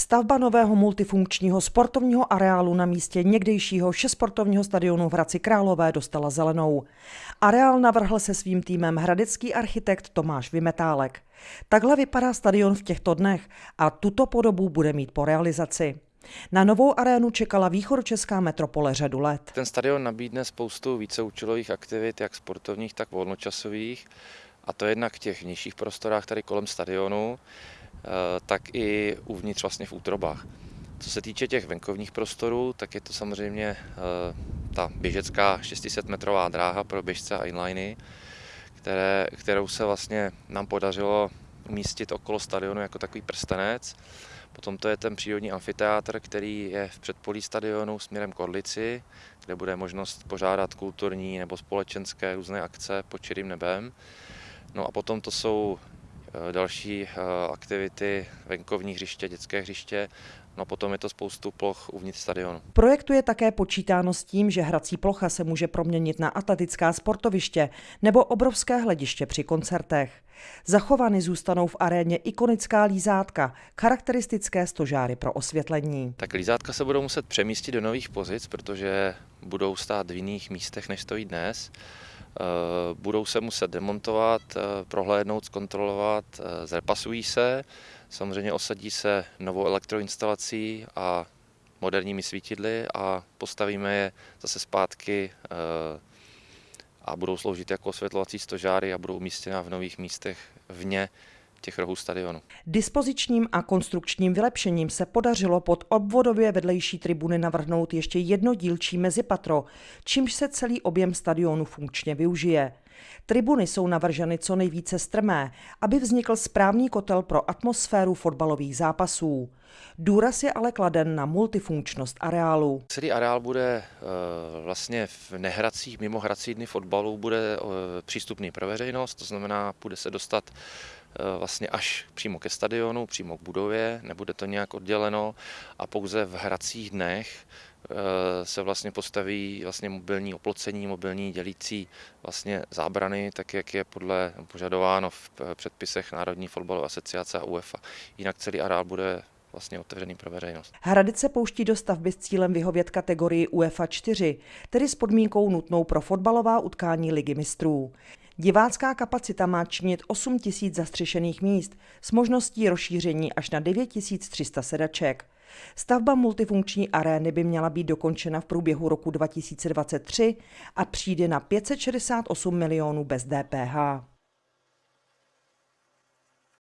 Stavba nového multifunkčního sportovního areálu na místě někdejšího šesportovního stadionu v Hradci Králové dostala zelenou. Areál navrhl se svým týmem hradecký architekt Tomáš Vymetálek. Takhle vypadá stadion v těchto dnech a tuto podobu bude mít po realizaci. Na novou arénu čekala východočeská metropole řadu let. Ten stadion nabídne spoustu víceúčelových aktivit, jak sportovních, tak volnočasových. A to jednak v těch nižších prostorách tady kolem stadionu, tak i uvnitř vlastně v útrobách. Co se týče těch venkovních prostorů, tak je to samozřejmě eh, ta běžecká 600 metrová dráha pro běžce a inliny, které, kterou se vlastně nám podařilo umístit okolo stadionu jako takový prstenec. Potom to je ten přírodní amfiteátr, který je v předpolí stadionu směrem k Orlici, kde bude možnost pořádat kulturní nebo společenské různé akce pod čirým nebem. No a potom to jsou eh, další eh, aktivity, venkovní hřiště, dětské hřiště, no potom je to spoustu ploch uvnitř stadionu. Projektu je také počítáno s tím, že hrací plocha se může proměnit na atletická sportoviště nebo obrovské hlediště při koncertech. Zachovány zůstanou v aréně ikonická lízátka, charakteristické stožáry pro osvětlení. Tak lízátka se budou muset přemístit do nových pozic, protože budou stát v jiných místech, než stojí dnes. Eh, budou se muset demontovat, eh, prohlédnout, zkontrolovat, eh, zrepasují se, samozřejmě osadí se novou elektroinstalací a moderními svítidly a postavíme je zase zpátky a budou sloužit jako osvětlovací stožáry a budou umístěna v nových místech vně těch rohů stadionu. Dispozičním a konstrukčním vylepšením se podařilo pod obvodově vedlejší tribuny navrhnout ještě jedno dílčí mezipatro, čímž se celý objem stadionu funkčně využije. Tribuny jsou navrženy co nejvíce strmé, aby vznikl správný kotel pro atmosféru fotbalových zápasů. Důraz je ale kladen na multifunkčnost areálu. Celý areál bude eh, vlastně v nehracích, mimo hrací dny fotbalu bude eh, přístupný pro veřejnost, to znamená, bude se dostat vlastně až přímo ke stadionu, přímo k budově, nebude to nějak odděleno a pouze v hracích dnech se vlastně postaví vlastně mobilní oplocení, mobilní dělící vlastně zábrany, tak jak je podle požadováno v předpisech Národní fotbalové asociace a UEFA. Jinak celý areál bude vlastně otevřený pro veřejnost. Hradec se pouští do stavby s cílem vyhovět kategorii UEFA 4, tedy s podmínkou nutnou pro fotbalová utkání ligy mistrů. Divácká kapacita má činit 8 tisíc zastřešených míst s možností rozšíření až na 9 300 sedaček. Stavba multifunkční arény by měla být dokončena v průběhu roku 2023 a přijde na 568 milionů bez DPH.